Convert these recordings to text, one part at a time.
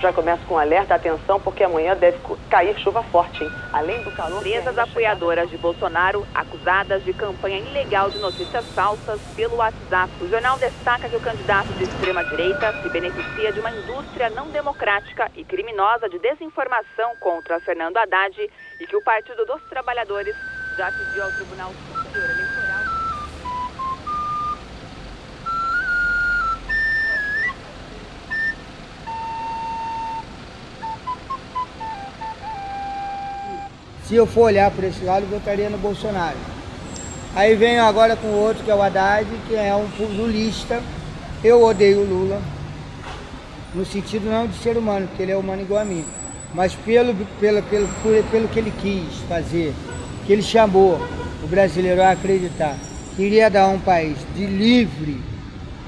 Já começa com alerta, atenção, porque amanhã deve cair chuva forte, hein? Além do calor... Empresas apoiadoras de Bolsonaro acusadas de campanha ilegal de notícias falsas pelo WhatsApp. O jornal destaca que o candidato de extrema-direita se beneficia de uma indústria não democrática e criminosa de desinformação contra Fernando Haddad e que o Partido dos Trabalhadores já pediu ao Tribunal Superior Se eu for olhar por esse lado, votaria no Bolsonaro. Aí venho agora com outro, que é o Haddad, que é um lulista. Eu odeio o Lula, no sentido não de ser humano, porque ele é humano igual a mim, mas pelo, pelo, pelo, pelo que ele quis fazer, que ele chamou o brasileiro a acreditar. Queria dar um país de livre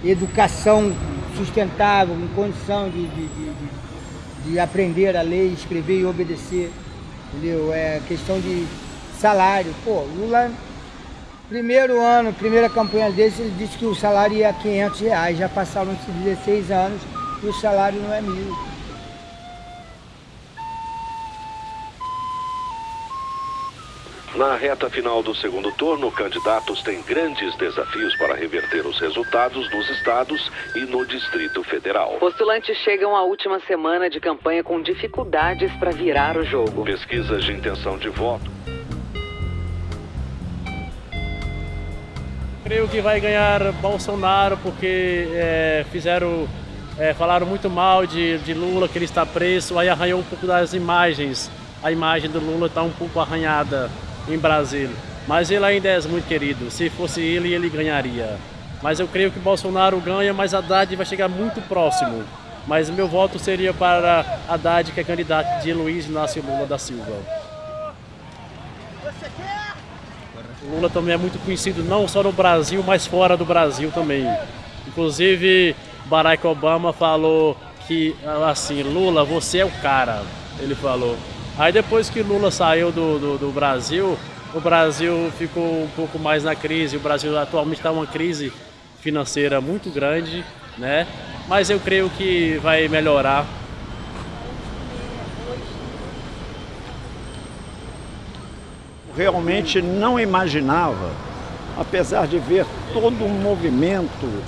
educação sustentável, em condição de, de, de, de aprender a ler, escrever e obedecer entendeu? É questão de salário. Pô, Lula, primeiro ano, primeira campanha dele, ele disse que o salário ia a 500 reais. Já passaram-se 16 anos e o salário não é mil. Na reta final do segundo turno, candidatos têm grandes desafios para reverter os resultados nos estados e no Distrito Federal. Postulantes chegam à última semana de campanha com dificuldades para virar o jogo. Pesquisas de intenção de voto. Creio que vai ganhar Bolsonaro porque é, fizeram, é, falaram muito mal de, de Lula, que ele está preso, aí arranhou um pouco das imagens. A imagem do Lula está um pouco arranhada em Brasília. Mas ele ainda é muito querido. Se fosse ele, ele ganharia. Mas eu creio que Bolsonaro ganha, mas Haddad vai chegar muito próximo. Mas meu voto seria para Haddad, que é candidato de Luiz Inácio Lula da Silva. Lula também é muito conhecido não só no Brasil, mas fora do Brasil também. Inclusive, Barack Obama falou que, assim, Lula, você é o cara, ele falou. Aí depois que Lula saiu do, do, do Brasil, o Brasil ficou um pouco mais na crise. O Brasil atualmente está uma crise financeira muito grande, né? Mas eu creio que vai melhorar. Realmente não imaginava, apesar de ver todo um movimento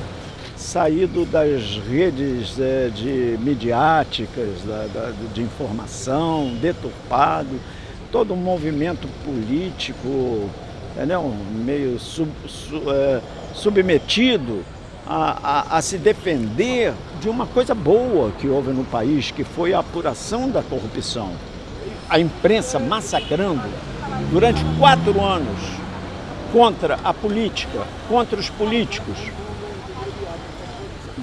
saído das redes é, de midiáticas, da, da, de informação, deturpado, todo um movimento político entendeu? meio sub, su, é, submetido a, a, a, se defender de uma coisa boa que houve no país, que foi a apuração da corrupção. A imprensa massacrando durante quatro anos contra a política, contra os políticos,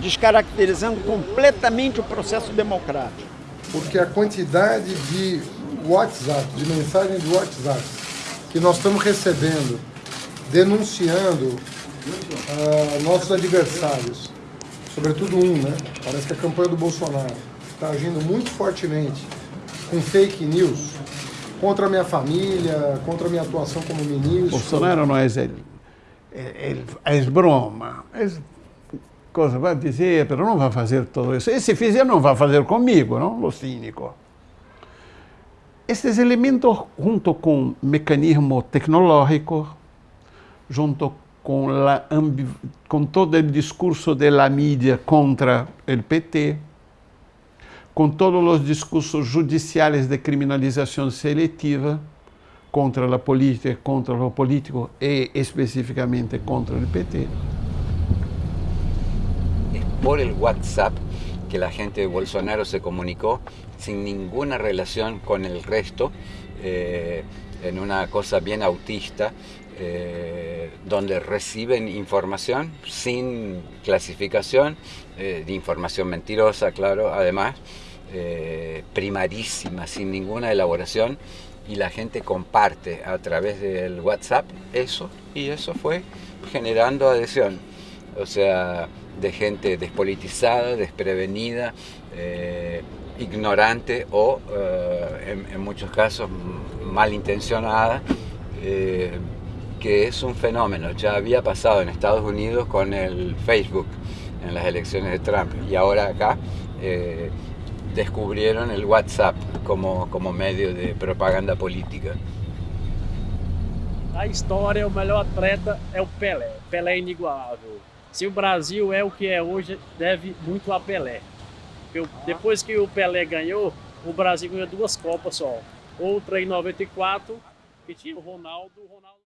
descaracterizando completamente o processo democrático. Porque a quantidade de WhatsApp, de mensagens de WhatsApp que nós estamos recebendo, denunciando uh, nossos adversários, sobretudo um, né? Parece que a campanha do Bolsonaro está agindo muito fortemente com fake news contra a minha família, contra a minha atuação como ministro. Bolsonaro não é, é, é, é broma, é vai dizer, mas não vai fazer tudo isso. E se fizer, não vai fazer comigo, não? O cínico. Estes elementos, junto com mecanismo tecnológico, junto com, la, com todo o discurso da mídia contra o PT, com todos os discursos judiciais de criminalização seletiva contra a política, contra o político e especificamente contra o PT, por el WhatsApp que la gente de Bolsonaro se comunicó sin ninguna relación con el resto, eh, en una cosa bien autista, eh, donde reciben información sin clasificación, eh, de información mentirosa, claro, además, primarísima, sin ninguna elaboración, y la gente comparte a través del WhatsApp eso, y eso fue generando adhesión. O sea, de gente despolitizada, desprevenida, eh, ignorante o eh, en, muchos casos malintencionada, eh, que es un fenómeno. Ya había pasado en Estados Unidos con el Facebook en las elecciones de Trump y ahora acá descubrieron el WhatsApp como, como medio de propaganda política. A história, o melhor atleta é o Pelé. Pelé é inigualável. Se o Brasil é o que é hoje, deve muito a Pelé. Porque depois que o Pelé ganhou, o Brasil ganhou duas Copas só. Outra em 94, que tinha o Ronaldo. O Ronaldo...